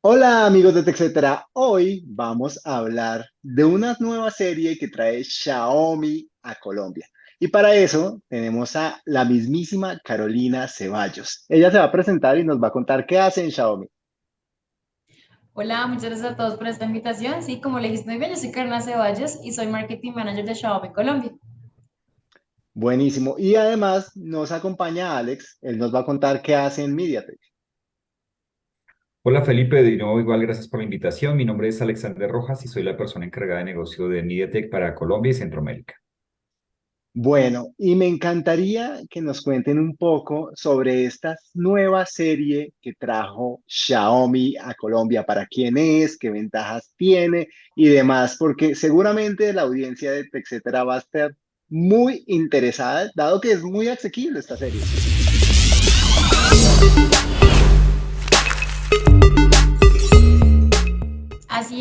Hola amigos de TechCetera, hoy vamos a hablar de una nueva serie que trae Xiaomi a Colombia. Y para eso tenemos a la mismísima Carolina Ceballos. Ella se va a presentar y nos va a contar qué hace en Xiaomi. Hola, muchas gracias a todos por esta invitación. Sí, como le dijiste muy bien, yo soy Carolina Ceballos y soy Marketing Manager de Xiaomi Colombia. Buenísimo. Y además nos acompaña Alex. Él nos va a contar qué hace en MediaTek. Hola Felipe, de nuevo igual gracias por la invitación. Mi nombre es Alexander Rojas y soy la persona encargada de negocio de MediaTek para Colombia y Centroamérica. Bueno, y me encantaría que nos cuenten un poco sobre esta nueva serie que trajo Xiaomi a Colombia, para quién es, qué ventajas tiene y demás, porque seguramente la audiencia de TechCetera va a estar muy interesada, dado que es muy asequible esta serie.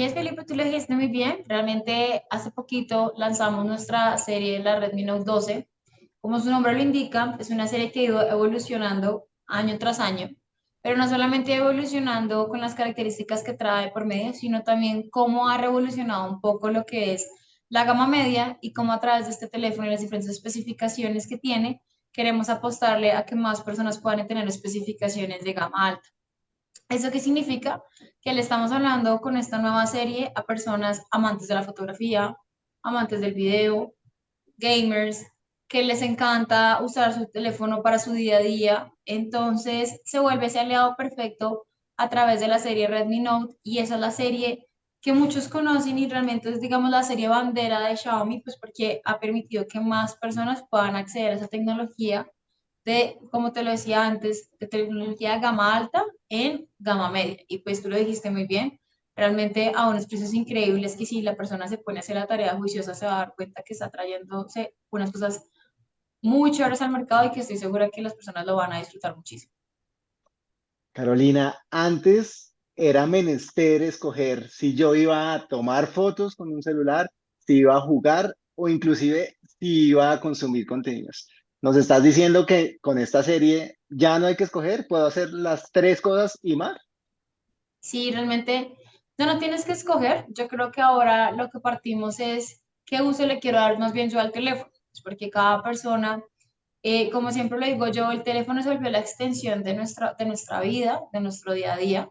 Es, Felipe, tú lo dijiste muy bien. Realmente hace poquito lanzamos nuestra serie, la Redmi Note 12. Como su nombre lo indica, es una serie que ha ido evolucionando año tras año, pero no solamente evolucionando con las características que trae por medio, sino también cómo ha revolucionado un poco lo que es la gama media y cómo a través de este teléfono y las diferentes especificaciones que tiene, queremos apostarle a que más personas puedan tener especificaciones de gama alta. ¿Eso qué significa? Que le estamos hablando con esta nueva serie a personas amantes de la fotografía, amantes del video, gamers, que les encanta usar su teléfono para su día a día. Entonces se vuelve ese aliado perfecto a través de la serie Redmi Note y esa es la serie que muchos conocen y realmente es, digamos, la serie bandera de Xiaomi, pues porque ha permitido que más personas puedan acceder a esa tecnología de, como te lo decía antes, de tecnología de gama alta en gama media. Y pues tú lo dijiste muy bien, realmente a unos precios increíbles que si la persona se pone a hacer la tarea juiciosa se va a dar cuenta que está trayéndose unas cosas muy chéveres al mercado y que estoy segura que las personas lo van a disfrutar muchísimo. Carolina, antes era menester escoger si yo iba a tomar fotos con un celular, si iba a jugar o inclusive si iba a consumir contenidos. Nos estás diciendo que con esta serie ya no hay que escoger, puedo hacer las tres cosas y más. Sí, realmente no, no tienes que escoger. Yo creo que ahora lo que partimos es qué uso le quiero dar más bien yo al teléfono, porque cada persona, eh, como siempre lo digo yo, el teléfono se volvió la extensión de nuestra, de nuestra vida, de nuestro día a día,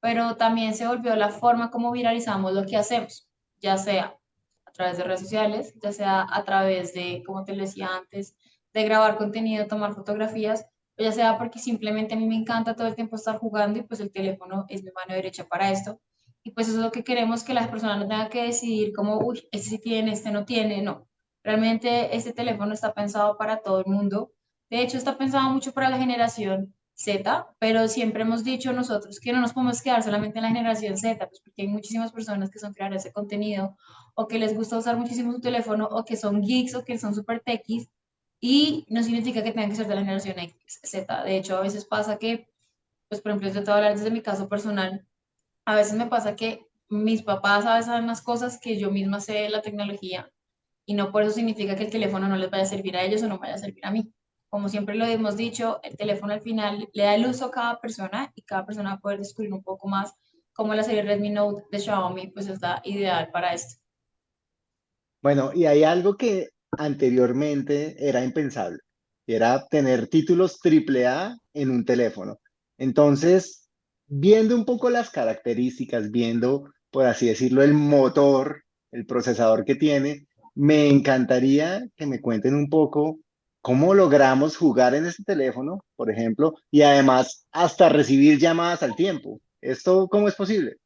pero también se volvió la forma como viralizamos lo que hacemos, ya sea a través de redes sociales, ya sea a través de, como te decía antes, de grabar contenido, tomar fotografías, ya sea porque simplemente a mí me encanta todo el tiempo estar jugando y pues el teléfono es mi mano derecha para esto. Y pues eso es lo que queremos, que las personas no tengan que decidir como, uy, este sí tiene, este no tiene, no. Realmente este teléfono está pensado para todo el mundo. De hecho, está pensado mucho para la generación Z, pero siempre hemos dicho nosotros que no nos podemos quedar solamente en la generación Z, pues porque hay muchísimas personas que son creadores de contenido o que les gusta usar muchísimo su teléfono o que son geeks o que son super techies y no significa que tengan que ser de la generación X, Z. De hecho, a veces pasa que, pues por ejemplo, yo te voy a hablar desde mi caso personal, a veces me pasa que mis papás a veces saben más cosas que yo misma sé de la tecnología y no por eso significa que el teléfono no les vaya a servir a ellos o no vaya a servir a mí. Como siempre lo hemos dicho, el teléfono al final le da el uso a cada persona y cada persona va a poder descubrir un poco más cómo la serie Redmi Note de Xiaomi pues está ideal para esto. Bueno, y hay algo que anteriormente era impensable, era tener títulos AAA en un teléfono. Entonces, viendo un poco las características, viendo, por así decirlo, el motor, el procesador que tiene, me encantaría que me cuenten un poco cómo logramos jugar en este teléfono, por ejemplo, y además hasta recibir llamadas al tiempo. ¿Esto cómo es posible?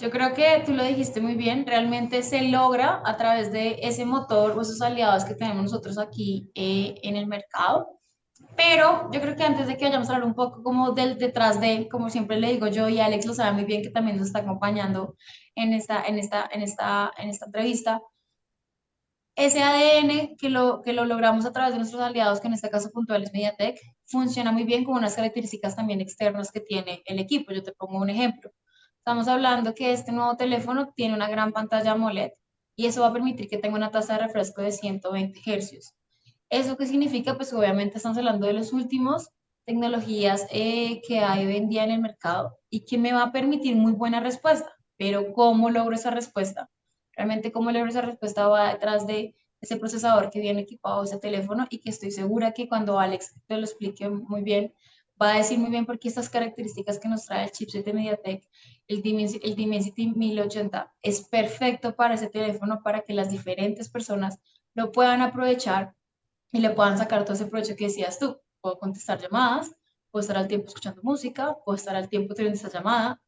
Yo creo que tú lo dijiste muy bien, realmente se logra a través de ese motor o esos aliados que tenemos nosotros aquí eh, en el mercado. Pero yo creo que antes de que vayamos a hablar un poco como del detrás de, como siempre le digo yo y Alex lo sabe muy bien que también nos está acompañando en esta, en esta, en esta, en esta entrevista, ese ADN que lo, que lo logramos a través de nuestros aliados, que en este caso puntual es MediaTek, funciona muy bien con unas características también externas que tiene el equipo. Yo te pongo un ejemplo. Estamos hablando que este nuevo teléfono tiene una gran pantalla AMOLED y eso va a permitir que tenga una tasa de refresco de 120 Hz. ¿Eso qué significa? Pues obviamente estamos hablando de los últimos tecnologías eh, que hay hoy en día en el mercado y que me va a permitir muy buena respuesta. Pero ¿cómo logro esa respuesta? Realmente cómo logro esa respuesta va detrás de ese procesador que viene equipado ese teléfono y que estoy segura que cuando Alex te lo explique muy bien, va a decir muy bien por qué estas características que nos trae el chipset de MediaTek, el Dimensity, el Dimensity 1080, es perfecto para ese teléfono para que las diferentes personas lo puedan aprovechar y le puedan sacar todo ese provecho que decías tú. Puedo contestar llamadas, puedo estar al tiempo escuchando música, puedo estar al tiempo teniendo esta llamada,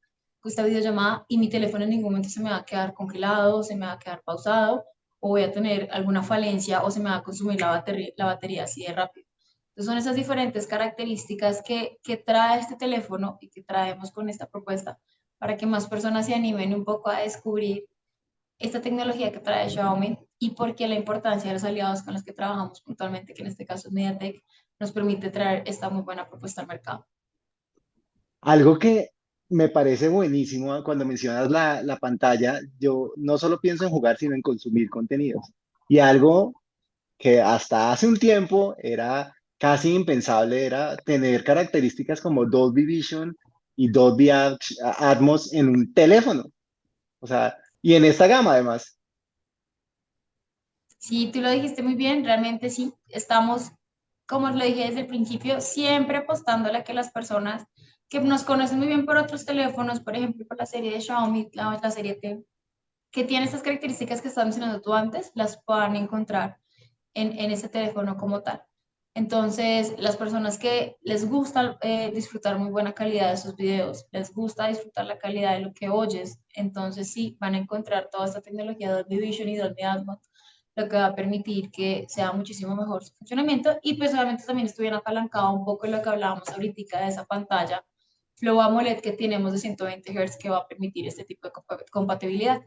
esta videollamada y mi teléfono en ningún momento se me va a quedar congelado, se me va a quedar pausado o voy a tener alguna falencia o se me va a consumir la batería, la batería así de rápido. Entonces son esas diferentes características que, que trae este teléfono y que traemos con esta propuesta para que más personas se animen un poco a descubrir esta tecnología que trae Xiaomi y por qué la importancia de los aliados con los que trabajamos puntualmente, que en este caso es MediaTek, nos permite traer esta muy buena propuesta al mercado. Algo que me parece buenísimo cuando mencionas la, la, pantalla, yo no solo pienso en jugar, sino en consumir contenidos. Y algo que hasta hace un tiempo era casi impensable, era tener características como Dolby Vision y Dolby Atmos en un teléfono. O sea, y en esta gama además. Sí, tú lo dijiste muy bien, realmente sí, estamos, como lo dije desde el principio, siempre apostándole a que las personas que nos conocen muy bien por otros teléfonos, por ejemplo, por la serie de Xiaomi, la, la serie T, que tiene estas características que estás mencionando tú antes, las puedan encontrar en, en ese teléfono como tal. Entonces, las personas que les gusta eh, disfrutar muy buena calidad de sus videos, les gusta disfrutar la calidad de lo que oyes, entonces sí, van a encontrar toda esta tecnología de Dolby Vision y Dolby Atmos, lo que va a permitir que sea muchísimo mejor su funcionamiento y pues obviamente también estuviera apalancado un poco en lo que hablábamos ahorita de esa pantalla Flow AMOLED que tenemos de 120 Hz que va a permitir este tipo de compatibilidad.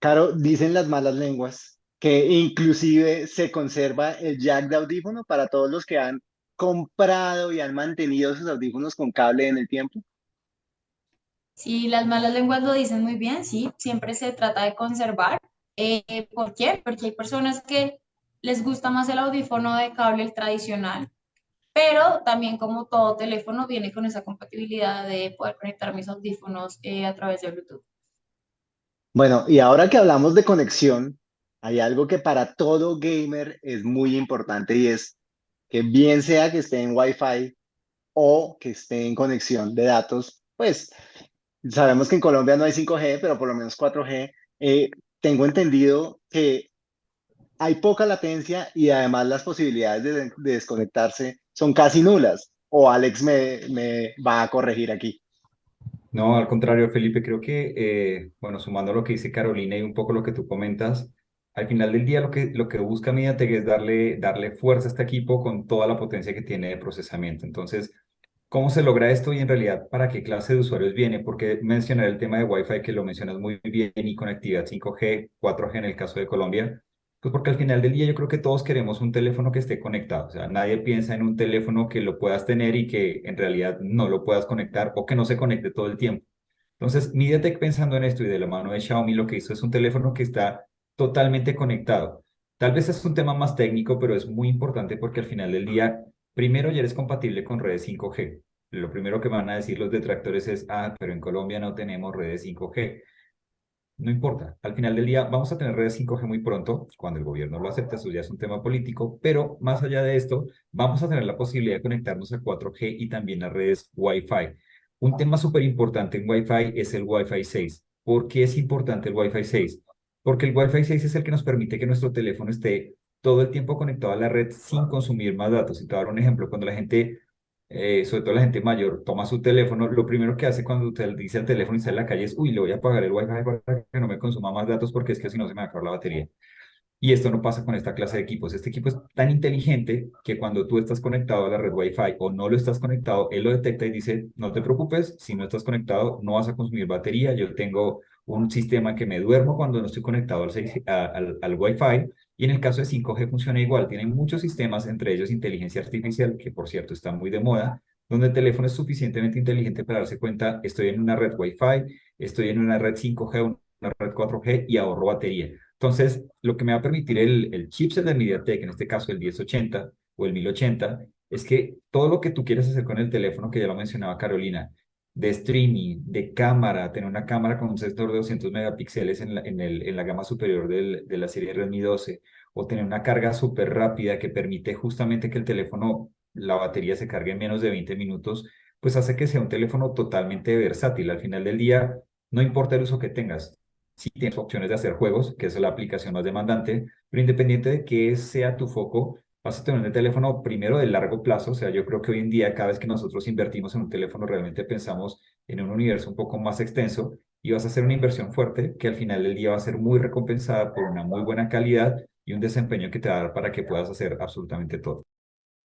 Claro, dicen las malas lenguas que inclusive se conserva el jack de audífono para todos los que han comprado y han mantenido sus audífonos con cable en el tiempo. Sí, las malas lenguas lo dicen muy bien, sí, siempre se trata de conservar. Eh, ¿Por qué? Porque hay personas que les gusta más el audífono de cable el tradicional pero también como todo teléfono viene con esa compatibilidad de poder conectar mis audífonos eh, a través de Bluetooth. Bueno, y ahora que hablamos de conexión, hay algo que para todo gamer es muy importante y es que bien sea que esté en Wi-Fi o que esté en conexión de datos, pues sabemos que en Colombia no hay 5G, pero por lo menos 4G. Eh, tengo entendido que hay poca latencia y además las posibilidades de, de desconectarse son casi nulas. O Alex me, me va a corregir aquí. No, al contrario, Felipe, creo que, eh, bueno, sumando lo que dice Carolina y un poco lo que tú comentas, al final del día lo que, lo que busca MediaTek es darle, darle fuerza a este equipo con toda la potencia que tiene de procesamiento. Entonces, ¿cómo se logra esto y en realidad para qué clase de usuarios viene? Porque mencionar el tema de Wi-Fi que lo mencionas muy bien y conectividad 5G, 4G en el caso de Colombia, pues porque al final del día yo creo que todos queremos un teléfono que esté conectado. O sea, nadie piensa en un teléfono que lo puedas tener y que en realidad no lo puedas conectar o que no se conecte todo el tiempo. Entonces, MediaTek pensando en esto y de la mano de Xiaomi lo que hizo es un teléfono que está totalmente conectado. Tal vez es un tema más técnico, pero es muy importante porque al final del día, primero ya eres compatible con redes 5G. Lo primero que van a decir los detractores es, ah, pero en Colombia no tenemos redes 5G. No importa, al final del día vamos a tener redes 5G muy pronto, cuando el gobierno lo acepte, eso ya es un tema político, pero más allá de esto, vamos a tener la posibilidad de conectarnos a 4G y también a redes Wi-Fi. Un tema súper importante en Wi-Fi es el Wi-Fi 6. ¿Por qué es importante el Wi-Fi 6? Porque el Wi-Fi 6 es el que nos permite que nuestro teléfono esté todo el tiempo conectado a la red sin consumir más datos. Y te voy a dar un ejemplo, cuando la gente eh, sobre todo la gente mayor, toma su teléfono, lo primero que hace cuando usted dice al teléfono y sale en la calle es, uy, le voy a apagar el wifi para que no me consuma más datos porque es que si no se me va a acabar la batería. Y esto no pasa con esta clase de equipos. Este equipo es tan inteligente que cuando tú estás conectado a la red Wi-Fi o no lo estás conectado, él lo detecta y dice, no te preocupes, si no estás conectado, no vas a consumir batería. Yo tengo un sistema que me duermo cuando no estoy conectado al, al, al Wi-Fi y en el caso de 5G funciona igual, tienen muchos sistemas, entre ellos inteligencia artificial, que por cierto está muy de moda, donde el teléfono es suficientemente inteligente para darse cuenta, estoy en una red Wi-Fi, estoy en una red 5G, una red 4G y ahorro batería. Entonces, lo que me va a permitir el, el chipset de MediaTek, en este caso el 1080 o el 1080, es que todo lo que tú quieres hacer con el teléfono, que ya lo mencionaba Carolina, de streaming, de cámara, tener una cámara con un sensor de 200 megapíxeles en la, en el, en la gama superior del, de la serie Redmi 12, o tener una carga súper rápida que permite justamente que el teléfono, la batería se cargue en menos de 20 minutos, pues hace que sea un teléfono totalmente versátil. Al final del día, no importa el uso que tengas, si tienes opciones de hacer juegos, que es la aplicación más demandante, pero independiente de que sea tu foco, vas a tener un teléfono primero de largo plazo, o sea, yo creo que hoy en día cada vez que nosotros invertimos en un teléfono realmente pensamos en un universo un poco más extenso y vas a hacer una inversión fuerte que al final del día va a ser muy recompensada por una muy buena calidad y un desempeño que te va a dar para que puedas hacer absolutamente todo.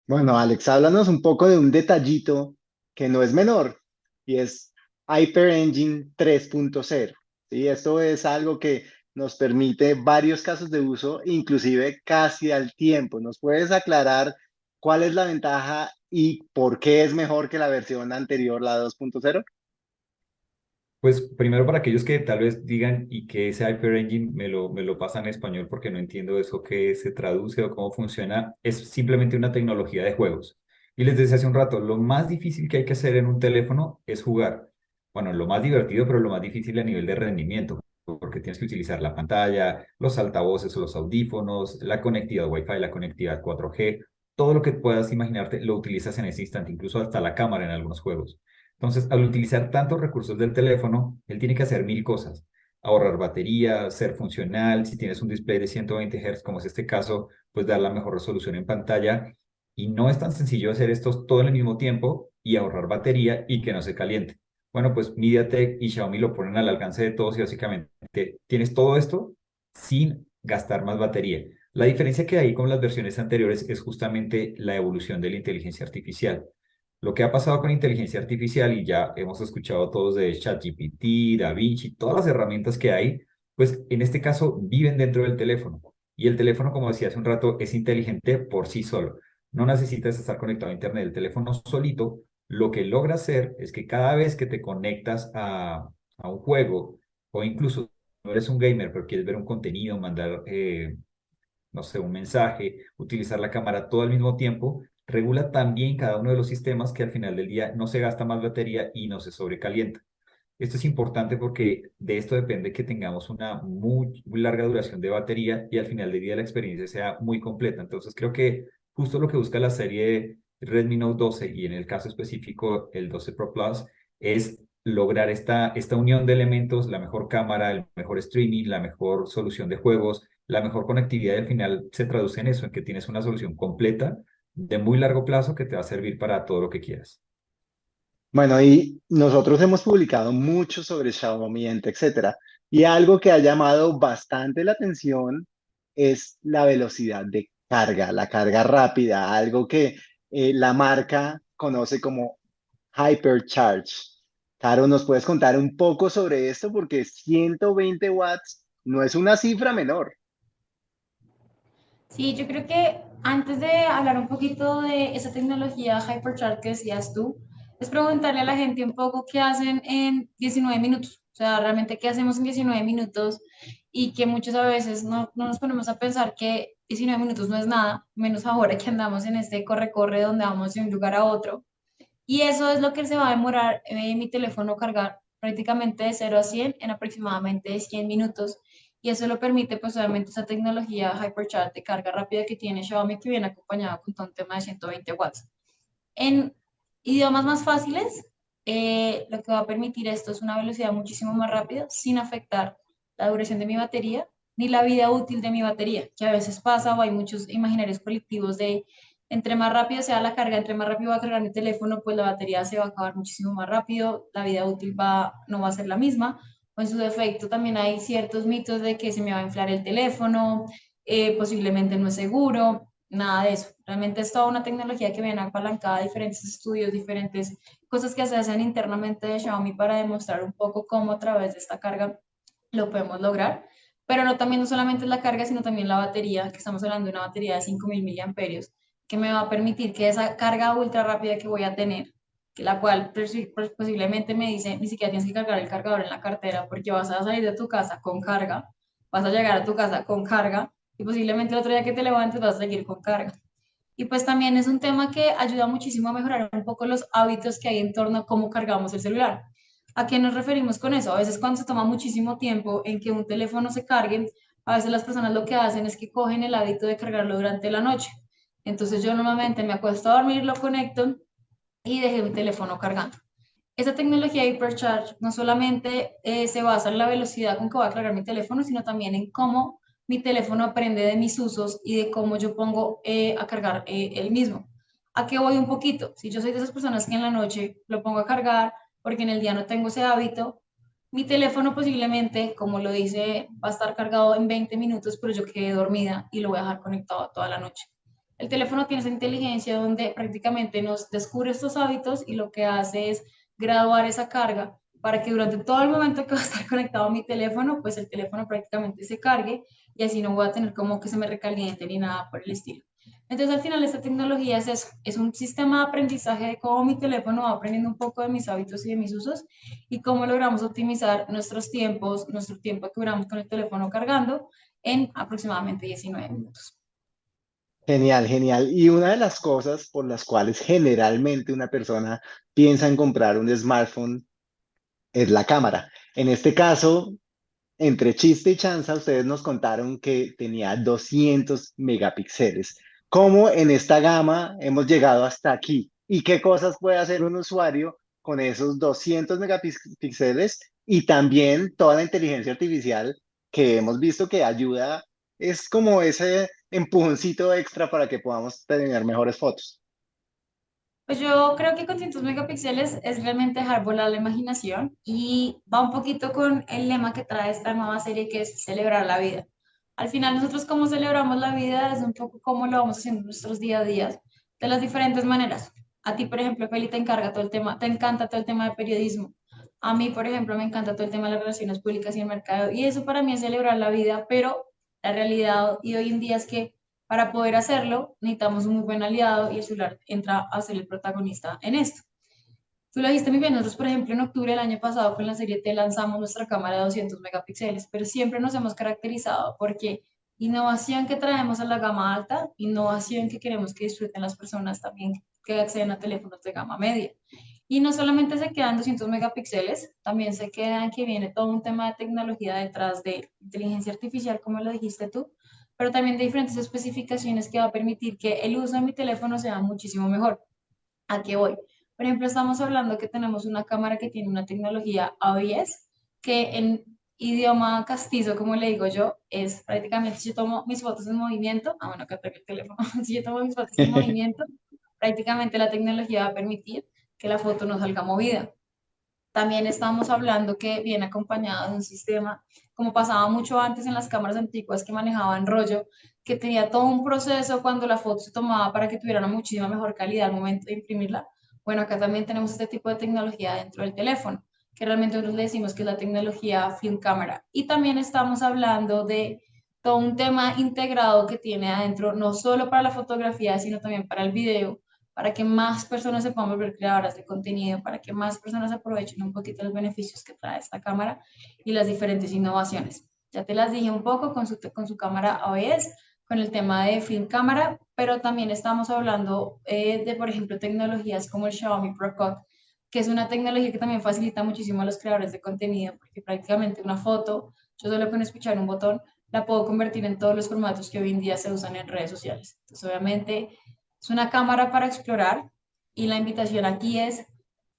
Bueno, Alex, háblanos un poco de un detallito que no es menor y es Hyper Engine 3.0. ¿sí? Esto es algo que nos permite varios casos de uso, inclusive casi al tiempo. ¿Nos puedes aclarar cuál es la ventaja y por qué es mejor que la versión anterior, la 2.0? Pues primero para aquellos que tal vez digan y que ese Hyper Engine me lo, me lo pasan en español porque no entiendo eso que se traduce o cómo funciona, es simplemente una tecnología de juegos. Y les decía hace un rato, lo más difícil que hay que hacer en un teléfono es jugar. Bueno, lo más divertido, pero lo más difícil a nivel de rendimiento porque tienes que utilizar la pantalla, los altavoces o los audífonos, la conectividad Wi-Fi, la conectividad 4G, todo lo que puedas imaginarte lo utilizas en ese instante, incluso hasta la cámara en algunos juegos. Entonces, al utilizar tantos recursos del teléfono, él tiene que hacer mil cosas. Ahorrar batería, ser funcional, si tienes un display de 120 Hz, como es este caso, pues dar la mejor resolución en pantalla. Y no es tan sencillo hacer esto todo al mismo tiempo y ahorrar batería y que no se caliente. Bueno, pues MediaTek y Xiaomi lo ponen al alcance de todos y básicamente tienes todo esto sin gastar más batería. La diferencia que hay con las versiones anteriores es justamente la evolución de la inteligencia artificial. Lo que ha pasado con inteligencia artificial, y ya hemos escuchado todos de ChatGPT, DaVinci, todas las herramientas que hay, pues en este caso viven dentro del teléfono. Y el teléfono, como decía hace un rato, es inteligente por sí solo. No necesitas estar conectado a Internet. El teléfono solito lo que logra hacer es que cada vez que te conectas a, un juego o incluso no eres un gamer pero quieres ver un contenido, mandar, eh, no sé, un mensaje, utilizar la cámara todo al mismo tiempo, regula también cada uno de los sistemas que al final del día no se gasta más batería y no se sobrecalienta. Esto es importante porque de esto depende que tengamos una muy, muy larga duración de batería y al final del día la experiencia sea muy completa. Entonces creo que justo lo que busca la serie Redmi Note 12 y en el caso específico el 12 Pro Plus es lograr esta, esta unión de elementos, la mejor cámara, el mejor streaming, la mejor solución de juegos, la mejor conectividad y al final se traduce en eso, en que tienes una solución completa de muy largo plazo que te va a servir para todo lo que quieras. Bueno, y nosotros hemos publicado mucho sobre Xiaomi, etcétera, y algo que ha llamado bastante la atención es la velocidad de carga, la carga rápida, algo que eh, la marca conoce como Hypercharge. Caro, ¿nos puedes contar un poco sobre esto? Porque 120 watts no es una cifra menor. Sí, yo creo que antes de hablar un poquito de esa tecnología Hypercharge que decías tú, es preguntarle a la gente un poco qué hacen en 19 minutos. O sea, realmente qué hacemos en 19 minutos y que muchas veces no, no nos ponemos a pensar que 19 minutos no es nada, menos ahora que andamos en este corre-corre donde vamos de un lugar a otro. Y eso es lo que se va a demorar eh, mi teléfono cargar prácticamente de 0 a 100 en aproximadamente 100 minutos. Y eso lo permite, pues obviamente, esa tecnología Hypercharge de carga rápida que tiene Xiaomi, que viene acompañado con un tema de 120 watts. En idiomas más fáciles, eh, lo que va a permitir esto es una velocidad muchísimo más rápida, sin afectar la duración de mi batería ni la vida útil de mi batería, que a veces pasa o hay muchos imaginarios colectivos de entre más rápido sea la carga, entre más rápido va a cargar mi teléfono, pues la batería se va a acabar muchísimo más rápido, la vida útil va, no va a ser la misma, o en su defecto también hay ciertos mitos de que se me va a inflar el teléfono, eh, posiblemente no es seguro, nada de eso. Realmente es toda una tecnología que viene apalancada a diferentes estudios, diferentes cosas que se hacen internamente de Xiaomi para demostrar un poco cómo a través de esta carga lo podemos lograr pero no también no solamente es la carga, sino también la batería, que estamos hablando de una batería de 5000 miliamperios, que me va a permitir que esa carga ultra rápida que voy a tener, que la cual posiblemente me dice, ni siquiera tienes que cargar el cargador en la cartera, porque vas a salir de tu casa con carga, vas a llegar a tu casa con carga, y posiblemente el otro día que te levantes vas a seguir con carga. Y pues también es un tema que ayuda muchísimo a mejorar un poco los hábitos que hay en torno a cómo cargamos el celular. ¿A qué nos referimos con eso? A veces cuando se toma muchísimo tiempo en que un teléfono se cargue, a veces las personas lo que hacen es que cogen el hábito de cargarlo durante la noche. Entonces yo normalmente me acuesto a dormir, lo conecto y dejé mi teléfono cargando. Esta tecnología Hypercharge no solamente eh, se basa en la velocidad con que voy a cargar mi teléfono, sino también en cómo mi teléfono aprende de mis usos y de cómo yo pongo eh, a cargar eh, el mismo. ¿A qué voy un poquito? Si yo soy de esas personas que en la noche lo pongo a cargar porque en el día no tengo ese hábito, mi teléfono posiblemente, como lo dice, va a estar cargado en 20 minutos, pero yo quedé dormida y lo voy a dejar conectado toda la noche. El teléfono tiene esa inteligencia donde prácticamente nos descubre estos hábitos y lo que hace es graduar esa carga para que durante todo el momento que va a estar conectado mi teléfono, pues el teléfono prácticamente se cargue y así no voy a tener como que se me recaliente ni nada por el estilo. Entonces al final esta tecnología es eso, es un sistema de aprendizaje de cómo mi teléfono va aprendiendo un poco de mis hábitos y de mis usos y cómo logramos optimizar nuestros tiempos, nuestro tiempo que duramos con el teléfono cargando en aproximadamente 19 minutos. Genial, genial. Y una de las cosas por las cuales generalmente una persona piensa en comprar un smartphone es la cámara. En este caso, entre chiste y chanza, ustedes nos contaron que tenía 200 megapíxeles. ¿Cómo en esta gama hemos llegado hasta aquí? ¿Y qué cosas puede hacer un usuario con esos 200 megapíxeles? Y también toda la inteligencia artificial que hemos visto que ayuda, es como ese empujoncito extra para que podamos tener mejores fotos. Pues yo creo que con 200 megapíxeles es realmente dejar volar la imaginación y va un poquito con el lema que trae esta nueva serie que es celebrar la vida. Al final nosotros cómo celebramos la vida es un poco cómo lo vamos haciendo en nuestros día a día de las diferentes maneras. A ti, por ejemplo, Feli, te encarga todo el tema, te encanta todo el tema de periodismo. A mí, por ejemplo, me encanta todo el tema de las relaciones públicas y el mercado. Y eso para mí es celebrar la vida, pero la realidad y hoy en día es que para poder hacerlo, necesitamos un muy buen aliado y el celular entra a ser el protagonista en esto. Tú lo dijiste muy bien, nosotros por ejemplo en octubre del año pasado con la serie T lanzamos nuestra cámara de 200 megapíxeles, pero siempre nos hemos caracterizado porque innovación que traemos a la gama alta, innovación que queremos que disfruten las personas también que acceden a teléfonos de gama media. Y no solamente se quedan 200 megapíxeles, también se quedan que viene todo un tema de tecnología detrás de inteligencia artificial, como lo dijiste tú, pero también de diferentes especificaciones que va a permitir que el uso de mi teléfono sea muchísimo mejor. ¿A qué voy? Por ejemplo, estamos hablando que tenemos una cámara que tiene una tecnología ABS, que en idioma castizo, como le digo yo, es prácticamente si yo tomo mis fotos en movimiento, ah, bueno, acá tengo el teléfono, si yo tomo mis fotos en movimiento, prácticamente la tecnología va a permitir que la foto no salga movida. También estamos hablando que viene acompañado de un sistema, como pasaba mucho antes en las cámaras antiguas que manejaban rollo, que tenía todo un proceso cuando la foto se tomaba para que tuviera una muchísima mejor calidad al momento de imprimirla. Bueno, acá también tenemos este tipo de tecnología dentro del teléfono, que realmente nosotros le decimos que es la tecnología film cámara. Y también estamos hablando de todo un tema integrado que tiene adentro, no solo para la fotografía, sino también para el video, para que más personas se puedan volver creadoras de contenido, para que más personas aprovechen un poquito los beneficios que trae esta cámara y las diferentes innovaciones. Ya te las dije un poco con su, con su cámara ABS, con el tema de film cámara, pero también estamos hablando eh, de, por ejemplo, tecnologías como el Xiaomi Pro Cut, que es una tecnología que también facilita muchísimo a los creadores de contenido, porque prácticamente una foto, yo solo con escuchar un botón, la puedo convertir en todos los formatos que hoy en día se usan en redes sociales. Entonces, obviamente, es una cámara para explorar y la invitación aquí es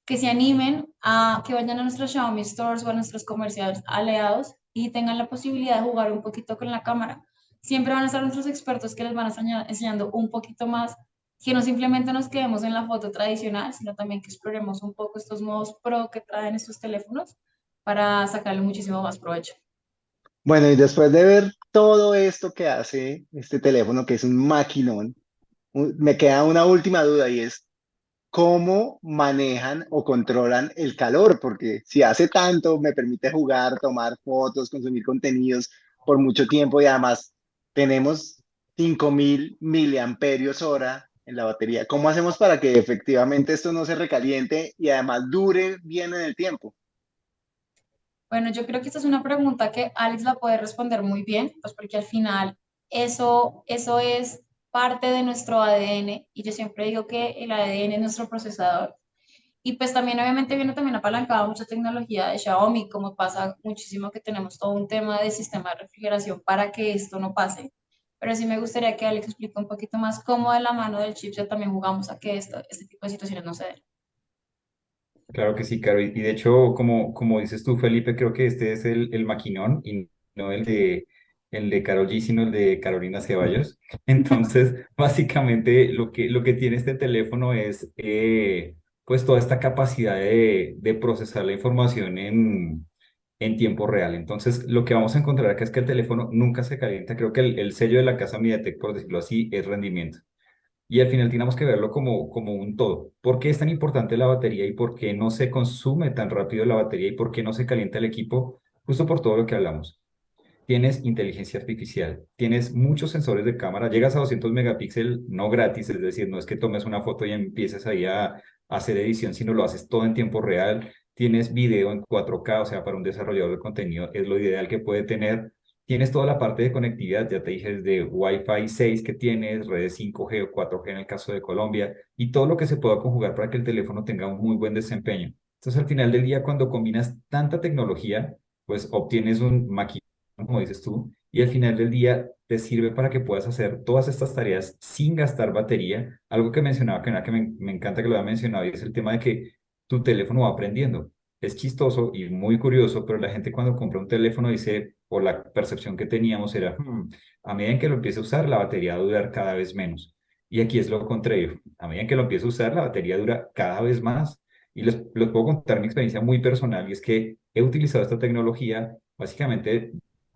que se animen a que vayan a nuestros Xiaomi Stores o a nuestros comerciales aliados y tengan la posibilidad de jugar un poquito con la cámara. Siempre van a estar nuestros expertos que les van a estar enseñando un poquito más, que no simplemente nos quedemos en la foto tradicional, sino también que exploremos un poco estos modos pro que traen estos teléfonos para sacarle muchísimo más provecho. Bueno, y después de ver todo esto que hace este teléfono, que es un maquinón, me queda una última duda y es cómo manejan o controlan el calor, porque si hace tanto me permite jugar, tomar fotos, consumir contenidos por mucho tiempo y además tenemos 5000 miliamperios hora en la batería. ¿Cómo hacemos para que efectivamente esto no se recaliente y además dure bien en el tiempo? Bueno, yo creo que esta es una pregunta que Alex la puede responder muy bien, pues porque al final eso, eso es parte de nuestro ADN y yo siempre digo que el ADN es nuestro procesador. Y pues también obviamente viene también apalancada mucha tecnología de Xiaomi, como pasa muchísimo que tenemos todo un tema de sistema de refrigeración para que esto no pase. Pero sí me gustaría que Alex explique un poquito más cómo de la mano del chipset también jugamos a que esto, este tipo de situaciones no se den. Claro que sí, Caro. Y de hecho, como, como dices tú, Felipe, creo que este es el, el maquinón y no el de, el de Karol G, sino el de Carolina Ceballos. Entonces, básicamente lo que, lo que tiene este teléfono es eh, pues toda esta capacidad de, de procesar la información en, en tiempo real. Entonces, lo que vamos a encontrar acá es que el teléfono nunca se calienta. Creo que el, el sello de la casa MediaTek, por decirlo así, es rendimiento. Y al final tenemos que verlo como, como un todo. ¿Por qué es tan importante la batería y por qué no se consume tan rápido la batería y por qué no se calienta el equipo? Justo por todo lo que hablamos tienes inteligencia artificial, tienes muchos sensores de cámara, llegas a 200 megapíxeles no gratis, es decir, no es que tomes una foto y empieces ahí a, hacer edición, sino lo haces todo en tiempo real, tienes video en 4K, o sea, para un desarrollador de contenido es lo ideal que puede tener, tienes toda la parte de conectividad, ya te dije, desde Wi-Fi 6 que tienes, redes 5G o 4G en el caso de Colombia, y todo lo que se pueda conjugar para que el teléfono tenga un muy buen desempeño. Entonces, al final del día, cuando combinas tanta tecnología, pues obtienes un maquinario como dices tú, y al final del día te sirve para que puedas hacer todas estas tareas sin gastar batería. Algo que mencionaba, que, que me, me encanta que lo haya mencionado, y es el tema de que tu teléfono va aprendiendo. Es chistoso y muy curioso, pero la gente cuando compra un teléfono dice, o la percepción que teníamos era, hmm, a medida que lo empiece a usar, la batería va a durar cada vez menos. Y aquí es lo contrario. A medida que lo empiece a usar, la batería dura cada vez más. Y les, les puedo contar mi experiencia muy personal, y es que he utilizado esta tecnología básicamente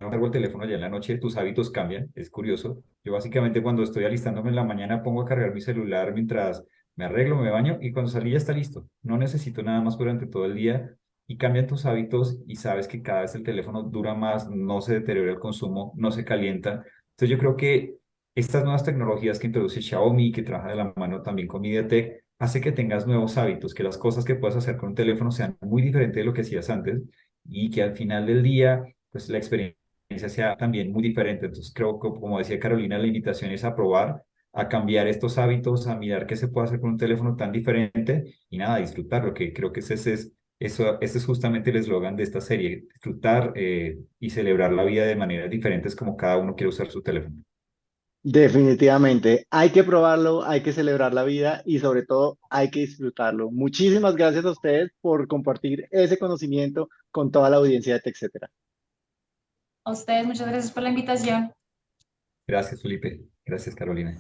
cargo el teléfono ya en la noche, tus hábitos cambian, es curioso. Yo básicamente cuando estoy alistándome en la mañana pongo a cargar mi celular mientras me arreglo, me baño y cuando salí ya está listo. No necesito nada más durante todo el día y cambian tus hábitos y sabes que cada vez el teléfono dura más, no se deteriora el consumo, no se calienta. Entonces yo creo que estas nuevas tecnologías que introduce Xiaomi, que trabaja de la mano también con MediaTek, hace que tengas nuevos hábitos, que las cosas que puedas hacer con un teléfono sean muy diferentes de lo que hacías antes y que al final del día, pues la experiencia sea también muy diferente. Entonces creo que, como decía Carolina, la invitación es a probar, a cambiar estos hábitos, a mirar qué se puede hacer con un teléfono tan diferente y nada, disfrutarlo, que creo que ese es, eso, ese es justamente el eslogan de esta serie, disfrutar eh, y celebrar la vida de maneras diferentes como cada uno quiere usar su teléfono. Definitivamente, hay que probarlo, hay que celebrar la vida y sobre todo hay que disfrutarlo. Muchísimas gracias a ustedes por compartir ese conocimiento con toda la audiencia de TechCetera. A ustedes, muchas gracias por la invitación. Gracias, Felipe. Gracias, Carolina.